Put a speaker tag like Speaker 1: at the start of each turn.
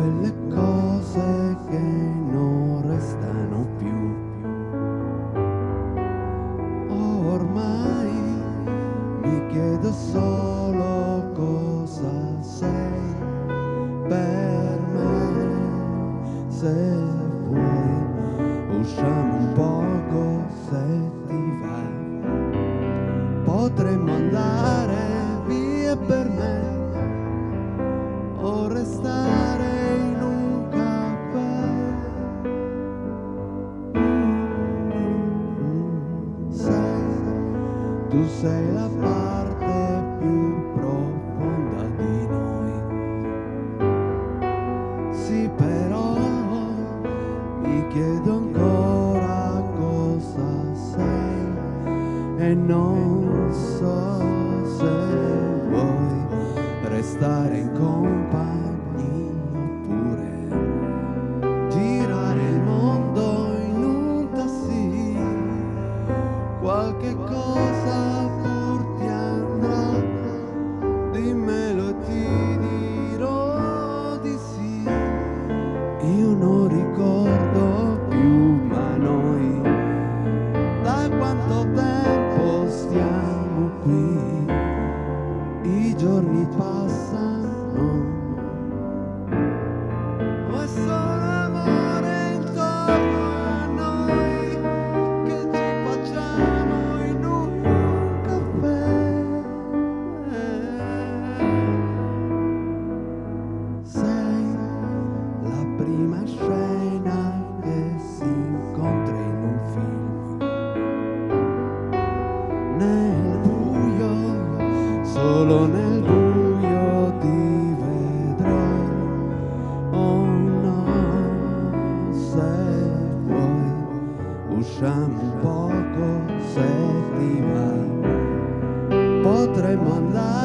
Speaker 1: quelle cose che non restano più. Oh, ormai mi chiedo solo cosa sei per me, se vuoi usciamo un poco se ti va. Potremmo andare via per me o restare. Tu sei la parte più profonda di noi. Sì, però mi chiedo ancora cosa sei e non so se vuoi restare in compagnia solo nel buio ti vedrò. Oh no, se vuoi, usciamo un poco se ti va. Potremmo andare